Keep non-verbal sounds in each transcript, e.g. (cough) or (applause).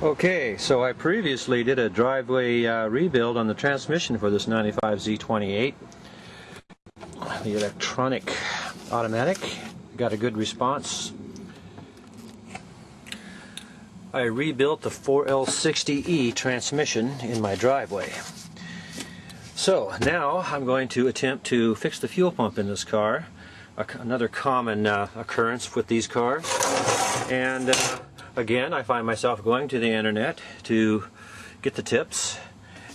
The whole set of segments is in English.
Okay, so I previously did a driveway uh, rebuild on the transmission for this 95 Z28. The electronic automatic got a good response. I rebuilt the 4L60E transmission in my driveway. So now I'm going to attempt to fix the fuel pump in this car. Another common uh, occurrence with these cars. And uh, again, I find myself going to the internet to get the tips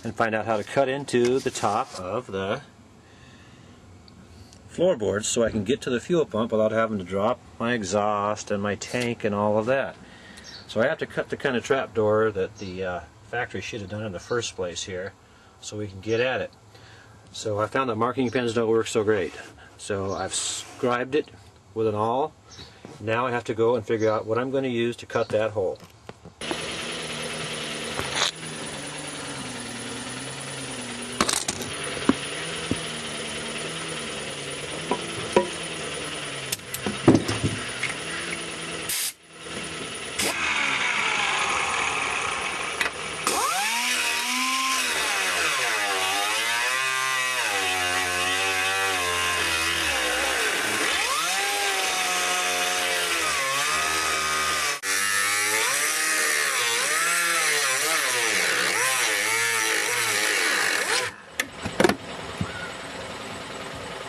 and find out how to cut into the top of the floorboards so I can get to the fuel pump without having to drop my exhaust and my tank and all of that. So I have to cut the kind of trap door that the uh, factory should have done in the first place here so we can get at it. So I found that marking pens don't work so great. So I've scribed it with an awl now I have to go and figure out what I'm going to use to cut that hole.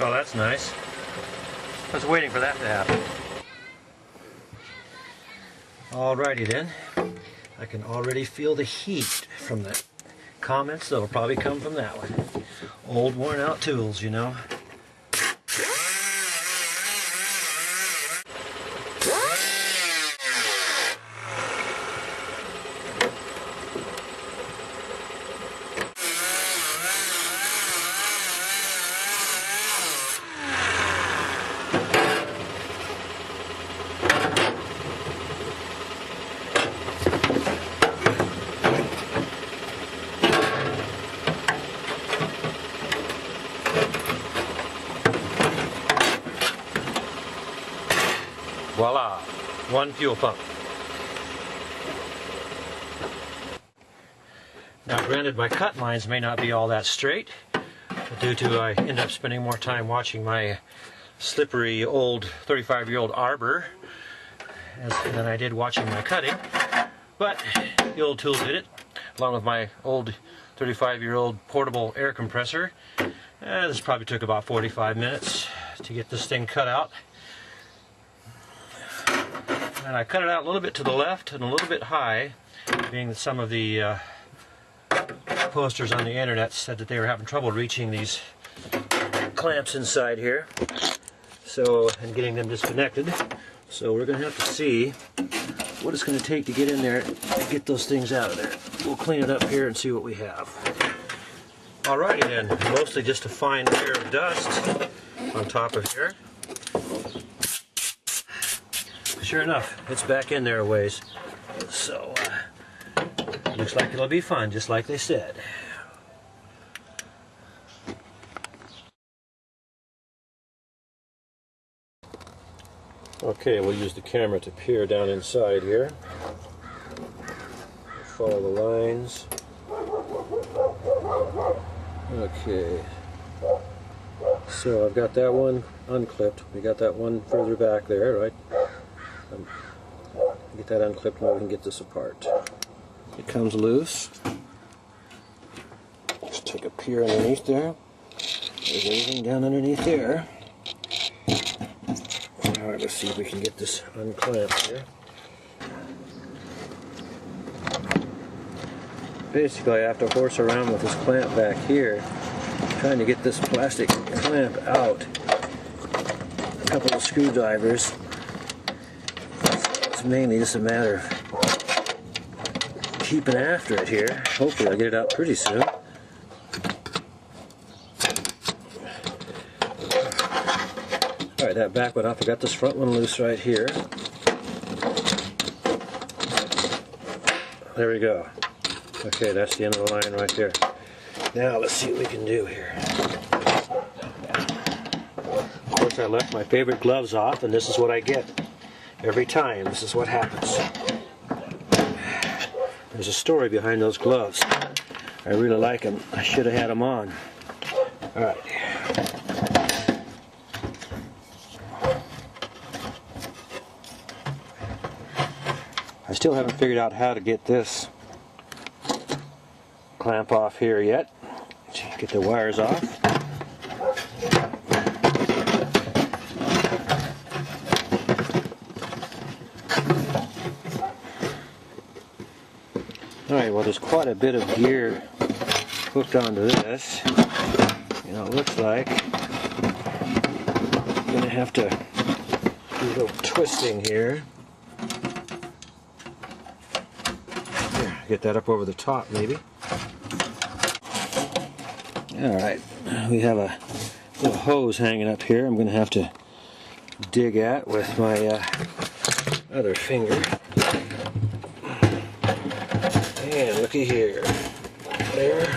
Oh, that's nice. I waiting for that to happen. Alrighty then. I can already feel the heat from the comments that'll probably come from that one. Old worn out tools, you know. One fuel pump. Now granted my cut lines may not be all that straight, due to I end up spending more time watching my slippery old 35 year old arbor as, than I did watching my cutting. But the old tool did it, along with my old 35 year old portable air compressor. Uh, this probably took about 45 minutes to get this thing cut out and I cut it out a little bit to the left and a little bit high, being that some of the uh, posters on the internet said that they were having trouble reaching these clamps inside here, so and getting them disconnected. So we're going to have to see what it's going to take to get in there and get those things out of there. We'll clean it up here and see what we have. Alrighty then, mostly just a fine layer of dust on top of here sure enough, it's back in there a ways. So, uh, looks like it'll be fun, just like they said. Okay, we'll use the camera to peer down inside here. Follow the lines. Okay. So I've got that one unclipped. We got that one further back there, right? Um, get that unclipped and we can get this apart. It comes loose. Just take a peer underneath there. There's everything down underneath there. Alright, let's see if we can get this unclamped here. Basically, I have to horse around with this clamp back here, trying to get this plastic clamp out. A couple of screwdrivers mainly just a matter of keeping after it here. Hopefully I'll get it out pretty soon. Alright, that back one off. I got this front one loose right here. There we go. Okay, that's the end of the line right there. Now let's see what we can do here. Of course I left my favorite gloves off and this is what I get. Every time, this is what happens. there's a story behind those gloves. I really like them. I should have had them on. All right. I still haven't figured out how to get this clamp off here yet. Get the wires off. Alright, well there's quite a bit of gear hooked onto this. You know, it looks like I'm gonna have to do a little twisting here. Here, get that up over the top maybe. Alright, we have a little hose hanging up here I'm gonna have to dig at with my uh, other finger. And looky here. There.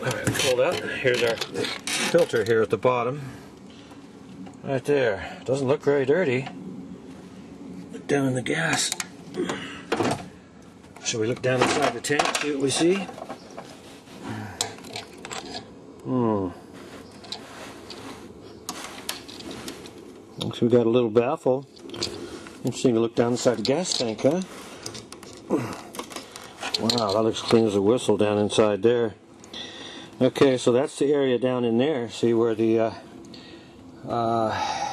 Alright, pulled out. Here's our filter here at the bottom. Right there. Doesn't look very dirty. Look down in the gas. Shall we look down inside the tank, see what we see? Hmm. Looks we got a little baffle. Interesting to look down inside the gas tank, huh? (clears throat) Wow, that looks clean as a whistle down inside there. Okay, so that's the area down in there. See where the uh, uh,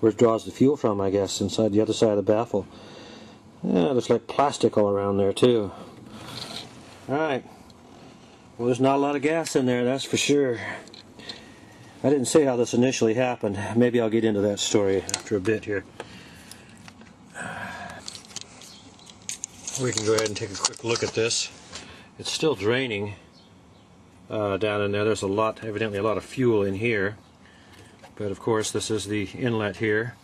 where it draws the fuel from, I guess, inside the other side of the baffle. Yeah, looks like plastic all around there too. Alright. Well, there's not a lot of gas in there, that's for sure. I didn't say how this initially happened. Maybe I'll get into that story after a bit here. We can go ahead and take a quick look at this. It's still draining uh, down in there. There's a lot, evidently a lot of fuel in here. But of course this is the inlet here.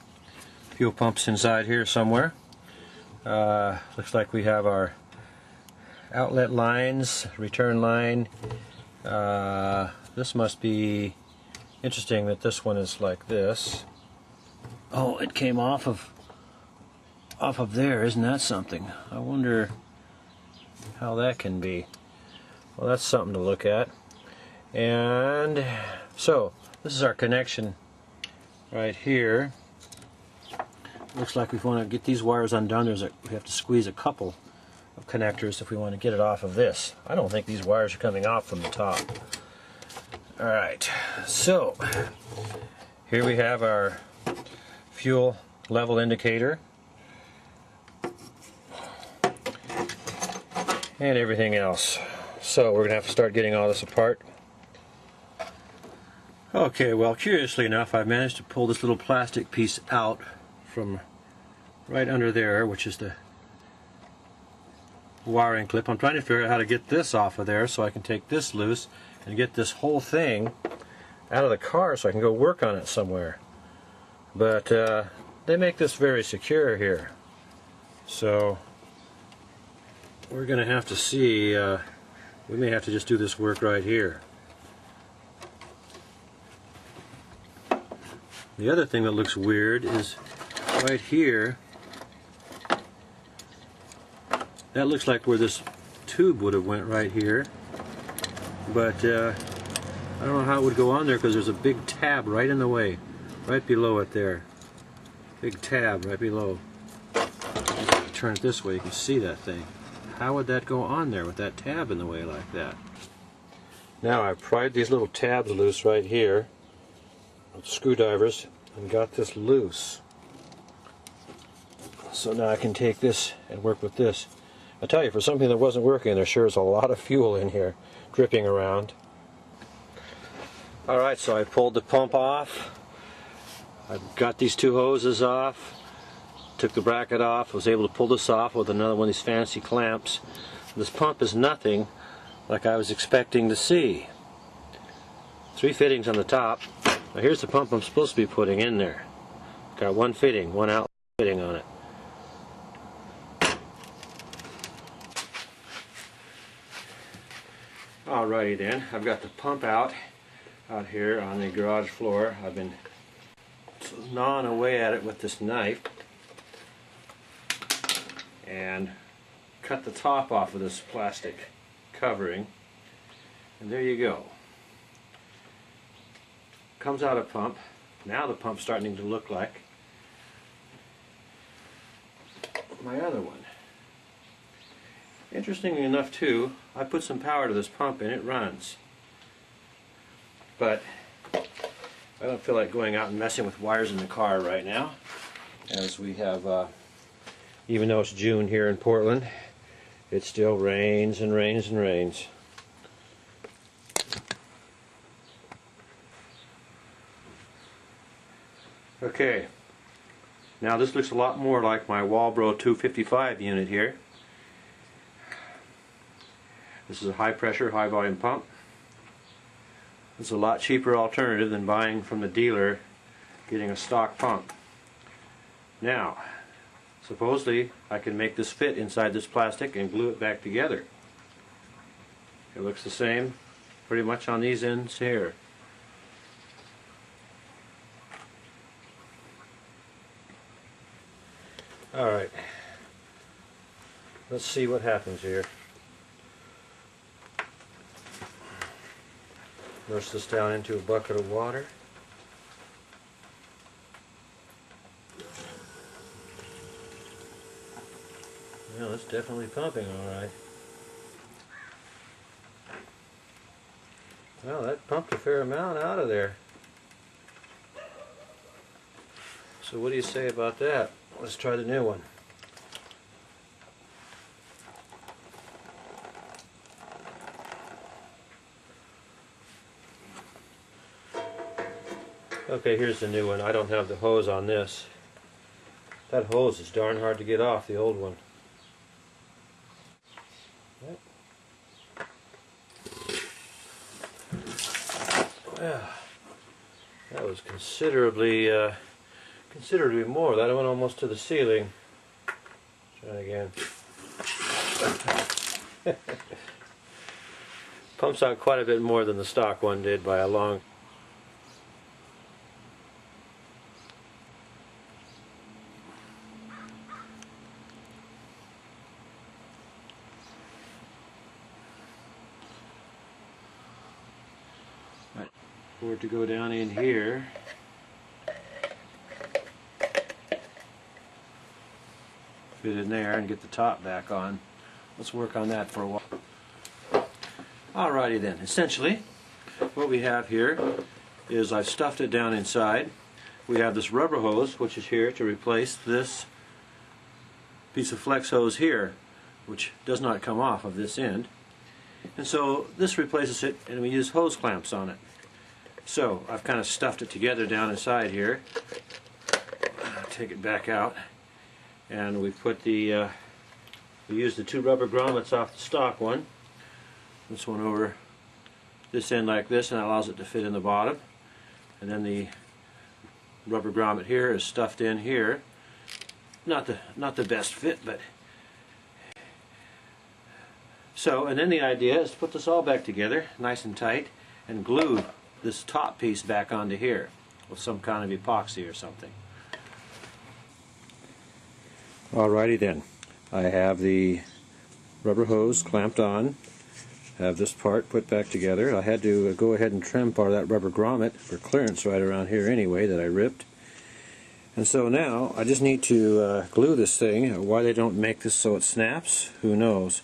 Fuel pumps inside here somewhere. Uh, looks like we have our outlet lines, return line. Uh, this must be interesting that this one is like this. Oh, it came off of off of there. Isn't that something? I wonder how that can be. Well, that's something to look at. And so, this is our connection right here. Looks like we want to get these wires undone. There's a, we have to squeeze a couple of connectors if we want to get it off of this. I don't think these wires are coming off from the top. Alright, so here we have our fuel level indicator and everything else. So we're to have to start getting all this apart. Okay, well curiously enough I managed to pull this little plastic piece out from right under there, which is the wiring clip. I'm trying to figure out how to get this off of there so I can take this loose and get this whole thing out of the car so I can go work on it somewhere. But uh, they make this very secure here. So we're going to have to see, uh, we may have to just do this work right here. The other thing that looks weird is right here, that looks like where this tube would have went right here but uh, I don't know how it would go on there because there's a big tab right in the way, right below it there. Big tab right below. Turn it this way, you can see that thing. How would that go on there with that tab in the way like that? Now I've pried these little tabs loose right here screwdrivers and got this loose. So now I can take this and work with this. I tell you, for something that wasn't working, there sure is a lot of fuel in here dripping around. Alright, so I pulled the pump off. I've got these two hoses off. Took the bracket off. Was able to pull this off with another one of these fancy clamps. This pump is nothing like I was expecting to see. Three fittings on the top. Now here's the pump I'm supposed to be putting in there. Got one fitting, one out fitting on it. Alrighty then, I've got the pump out out here on the garage floor. I've been gnawing away at it with this knife. And cut the top off of this plastic covering. And there you go. Comes out a pump. Now the pump's starting to look like my other one interestingly enough too I put some power to this pump and it runs. But I don't feel like going out and messing with wires in the car right now as we have uh, even though it's June here in Portland it still rains and rains and rains. Okay. Now this looks a lot more like my Walbro 255 unit here this is a high pressure high volume pump it's a lot cheaper alternative than buying from the dealer getting a stock pump. Now, supposedly I can make this fit inside this plastic and glue it back together. It looks the same pretty much on these ends here. Alright, let's see what happens here. Nurse this down into a bucket of water. Well, it's definitely pumping all right. Well, that pumped a fair amount out of there. So what do you say about that? Let's try the new one. Okay, here's the new one. I don't have the hose on this. That hose is darn hard to get off, the old one. Well, that was considerably, uh, considerably more. That went almost to the ceiling. Try again. (laughs) Pumps out quite a bit more than the stock one did by a long it to go down in here. Fit in there and get the top back on. Let's work on that for a while. Alrighty then, essentially what we have here is I've stuffed it down inside. We have this rubber hose which is here to replace this piece of flex hose here which does not come off of this end. And so this replaces it and we use hose clamps on it. So I've kind of stuffed it together down inside here. Take it back out, and we put the uh, we use the two rubber grommets off the stock one. This one over this end like this, and that allows it to fit in the bottom. And then the rubber grommet here is stuffed in here. Not the not the best fit, but so. And then the idea is to put this all back together, nice and tight, and glue this top piece back onto here with some kind of epoxy or something. Alrighty then. I have the rubber hose clamped on. Have this part put back together. I had to go ahead and trim part of that rubber grommet for clearance right around here anyway that I ripped. And so now I just need to uh, glue this thing. Why they don't make this so it snaps, who knows.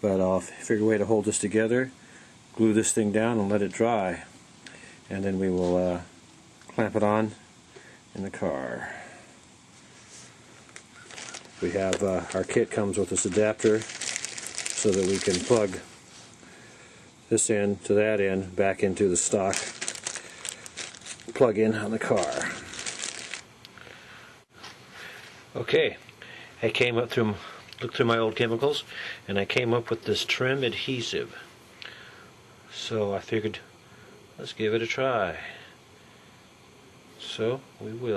But I'll figure a way to hold this together, glue this thing down and let it dry and then we will uh, clamp it on in the car. We have uh, our kit comes with this adapter so that we can plug this end to that end back into the stock plug-in on the car. Okay, I came up through looked through my old chemicals and I came up with this trim adhesive. So I figured Let's give it a try. So, we will.